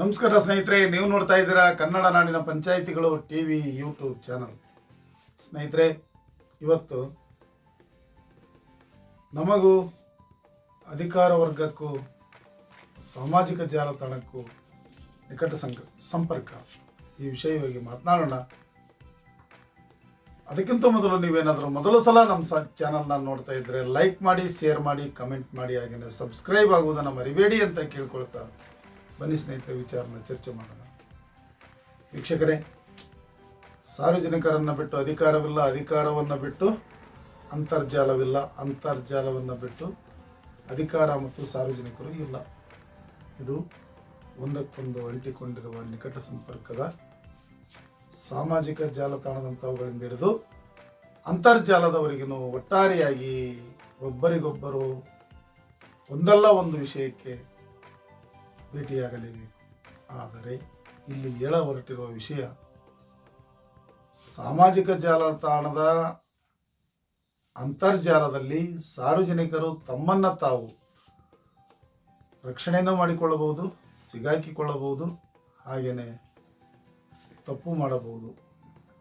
ನಮಸ್ಕಾರ ಸ್ನೇಹಿತರೆ, ನೀವು ನೋಡ್ತಾ ಇದ್ದೀರಾ ಕನ್ನಡ ನಾಡಿನ ಪಂಚಾಯಿತಿಗಳು ಟಿ ವಿ ಯೂಟ್ಯೂಬ್ ಚಾನಲ್. ಸ್ನೇಹಿತರೆ, ಇವತ್ತು ನಮಗೂ ಅಧಿಕಾರ ವರ್ಗಕ್ಕೂ, ಸಾಮಾಜಿಕ ಜಾಲತಾಣಕ್ಕೂ ನಿಕಟ ಸಂಪರ್ಕ. ಈ ವಿಷಯವಾಗಿ ಮಾತನಾಡೋಣ. ಅದಕ್ಕಿಂತ ಮೊದಲು ನೀವೇನಾದರೂ ಮೊದಲ ಸಲ ನಮ್ಮ ಸ, ಚಾನಲ್ನ ನೋಡ್ತಾ ಇದ್ದರೆ ಲೈಕ್ ಮಾಡಿ, ಶೇರ್ ಮಾಡಿ, ಕಮೆಂಟ್ ಮಾಡಿ ಹಾಗೆಯೇ ಸಬ್ಸ್ಕ್ರೈಬ್ ಆಗುವುದನ್ನು ಮರಿಬೇಡಿ ಅಂತ ಕೇಳ್ಕೊಳ್ತಾ ಬನ್ನಿ ಸ್ನೇಹಿತರೆ, ವಿಚಾರನ ಚರ್ಚೆ ಮಾಡೋಣ. ವೀಕ್ಷಕರೇ, ಸಾರ್ವಜನಿಕರನ್ನು ಬಿಟ್ಟು ಅಧಿಕಾರವಿಲ್ಲ, ಅಧಿಕಾರವನ್ನು ಬಿಟ್ಟು ಅಂತರ್ಜಾಲವಿಲ್ಲ, ಅಂತರ್ಜಾಲವನ್ನು ಬಿಟ್ಟು ಅಧಿಕಾರ ಮತ್ತು ಸಾರ್ವಜನಿಕರು ಇಲ್ಲ. ಇದು ಒಂದಕ್ಕೊಂದು ಅಂಟಿಕೊಂಡಿರುವ ನಿಕಟ ಸಂಪರ್ಕದ ಸಾಮಾಜಿಕ ಜಾಲತಾಣದಂಥವುಗಳಿಂದ ಹಿಡಿದು ಅಂತರ್ಜಾಲದವರಿಗೂ ಒಟ್ಟಾರೆಯಾಗಿ ಒಬ್ಬರಿಗೊಬ್ಬರು ಒಂದಲ್ಲ ಒಂದು ವಿಷಯಕ್ಕೆ ಭೇಟಿಯಾಗಲೇಬೇಕು. ಆದರೆ ಇಲ್ಲಿ ಹೇಳ ಹೊರಟಿರುವ ವಿಷಯ, ಸಾಮಾಜಿಕ ಜಾಲತಾಣದ ಅಂತರ್ಜಾಲದಲ್ಲಿ ಸಾರ್ವಜನಿಕರು ತಮ್ಮನ್ನ ತಾವು ರಕ್ಷಣೆಯನ್ನು ಮಾಡಿಕೊಳ್ಳಬಹುದು, ಸಿಗಾಕಿಕೊಳ್ಳಬಹುದು ಹಾಗೆಯೇ ತಪ್ಪು ಮಾಡಬಹುದು.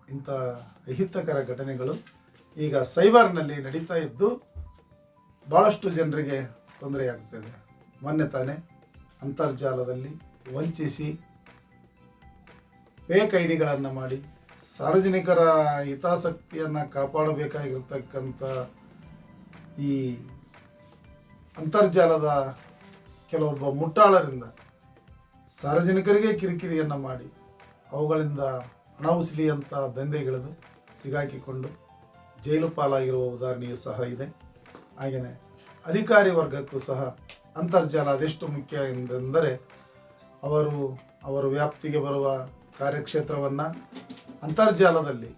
ಇಂಥ ಅಹಿತಕರ ಘಟನೆಗಳು ಈಗ ಸೈಬರ್ನಲ್ಲಿ ನಡೀತಾ ಇದ್ದು ಭಾಳಷ್ಟು ಜನರಿಗೆ ತೊಂದರೆಯಾಗ್ತದೆ. ಮೊನ್ನೆ ತಾನೇ ಅಂತರ್ಜಾಲದಲ್ಲಿ ವಂಚಿಸಿ ಫೇಕ್ ಐ ಡಿಗಳನ್ನು ಮಾಡಿ ಸಾರ್ವಜನಿಕರ ಹಿತಾಸಕ್ತಿಯನ್ನು ಕಾಪಾಡಬೇಕಾಗಿರ್ತಕ್ಕಂಥ ಈ ಅಂತರ್ಜಾಲದ ಕೆಲವೊಬ್ಬ ಮುಟ್ಟಾಳರಿಂದ ಸಾರ್ವಜನಿಕರಿಗೆ ಕಿರಿಕಿರಿಯನ್ನು ಮಾಡಿ ಅವುಗಳಿಂದ ಹಣ ಉಸಿಲಿಯಂಥ ದಂಧೆಗಿಳಿದು ಸಿಗಾಕಿಕೊಂಡು ಜೈಲು ಪಾಲಾಗಿರುವ ಉದಾಹರಣೆಯೂ ಸಹ ಇದೆ. ಹಾಗೆಯೇ ಅಧಿಕಾರಿ ವರ್ಗಕ್ಕೂ ಸಹ ಅಂತರ್ಜಾಲ ಅದೆಷ್ಟು ಮುಖ್ಯ ಎಂದರೆ ಅವರು ಅವರ ವ್ಯಾಪ್ತಿಗೆ ಬರುವ ಕಾರ್ಯಕ್ಷೇತ್ರವನ್ನು ಅಂತರ್ಜಾಲದಲ್ಲಿ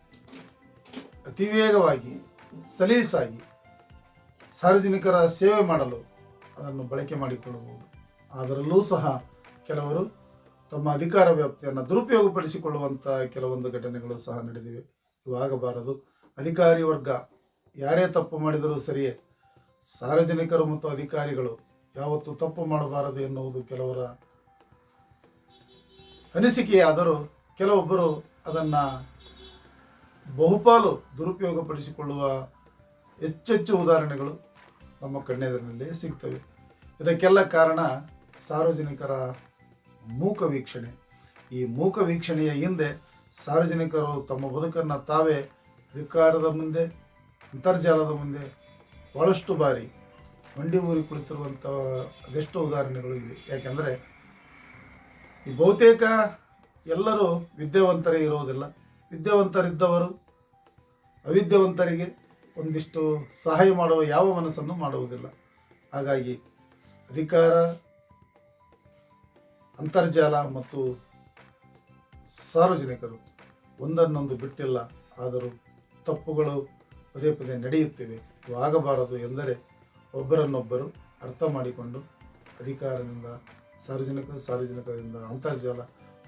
ಅತಿ ವೇಗವಾಗಿ, ಸಲೀಸಾಗಿ, ಸಾರ್ವಜನಿಕರ ಸೇವೆ ಮಾಡಲು ಅದನ್ನು ಬಳಕೆ ಮಾಡಿಕೊಳ್ಳಬಹುದು. ಅದರಲ್ಲೂ ಸಹ ಕೆಲವರು ತಮ್ಮ ಅಧಿಕಾರ ವ್ಯಾಪ್ತಿಯನ್ನು ದುರುಪಯೋಗಪಡಿಸಿಕೊಳ್ಳುವಂಥ ಕೆಲವೊಂದು ಘಟನೆಗಳು ಸಹ ನಡೆದಿವೆ. ಇವು ಆಗಬಾರದು ಅಧಿಕಾರಿ ವರ್ಗ ಯಾರೇ ತಪ್ಪು ಮಾಡಿದರೂ ಸರಿಯೇ. ಸಾರ್ವಜನಿಕರು ಮತ್ತು ಅಧಿಕಾರಿಗಳು ಯಾವತ್ತೂ ತಪ್ಪು ಮಾಡಬಾರದು ಎನ್ನುವುದು ಕೆಲವರ ಅನಿಸಿಕೆಯಾದರೂ ಕೆಲವೊಬ್ಬರು ಅದನ್ನು ಬಹುಪಾಲು ದುರುಪಯೋಗಪಡಿಸಿಕೊಳ್ಳುವ ಹೆಚ್ಚೆಚ್ಚು ಉದಾಹರಣೆಗಳು ನಮ್ಮ ಕಣ್ಣೆದರಿನಲ್ಲಿ ಸಿಗ್ತವೆ. ಇದಕ್ಕೆಲ್ಲ ಕಾರಣ ಸಾರ್ವಜನಿಕರ ಮೂಕ ವೀಕ್ಷಣೆ. ಈ ಮೂಕ ವೀಕ್ಷಣೆಯ ಹಿಂದೆ ಸಾರ್ವಜನಿಕರು ತಮ್ಮ ಬದುಕನ್ನು ತಾವೇ ಅಧಿಕಾರದ ಮುಂದೆ, ಅಂತರ್ಜಾಲದ ಮುಂದೆ ಭಾಳಷ್ಟು ಬಾರಿ ಮಂಡಿ ಊರಿ ಕುಳಿತಿರುವಂಥ ಅದೆಷ್ಟೋ ಉದಾಹರಣೆಗಳು ಇವೆ. ಯಾಕೆಂದರೆ ಈ ಬಹುತೇಕ ಎಲ್ಲರೂ ವಿದ್ಯಾವಂತರೇ ಇರೋದಿಲ್ಲ. ವಿದ್ಯಾವಂತರಿದ್ದವರು ಅವಿದ್ಯಾವಂತರಿಗೆ ಒಂದಿಷ್ಟು ಸಹಾಯ ಮಾಡುವ ಯಾವ ಮನಸ್ಸನ್ನು ಮಾಡುವುದಿಲ್ಲ. ಹಾಗಾಗಿ ಅಧಿಕಾರ, ಅಂತರ್ಜಾಲ ಮತ್ತು ಸಾರ್ವಜನಿಕರು ಒಂದನ್ನೊಂದು ಬಿಟ್ಟಿಲ್ಲ. ಆದರೂ ತಪ್ಪುಗಳು ಪದೇ ಪದೇ ನಡೆಯುತ್ತಿವೆ. ಆಗಬಾರದು ಎಂದರೆ ಒಬ್ಬರನ್ನೊಬ್ಬರು ಅರ್ಥ ಮಾಡಿಕೊಂಡು ಅಧಿಕಾರದಿಂದ, ಸಾರ್ವಜನಿಕ, ಸಾರ್ವಜನಿಕರಿಂದ ಅಂತರ್ಜಾಲ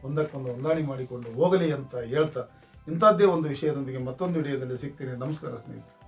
ಒಂದಕ್ಕೊಂದು ಹೊಂದಾಣಿ ಮಾಡಿಕೊಂಡು ಹೋಗಲಿ ಅಂತ ಹೇಳ್ತಾ ಇಂಥದ್ದೇ ಒಂದು ವಿಷಯದೊಂದಿಗೆ ಮತ್ತೊಂದು ವಿಡಿಯೋದಲ್ಲಿ ಸಿಗ್ತೀನಿ. ನಮಸ್ಕಾರ ಸ್ನೇಹಿತರೆ.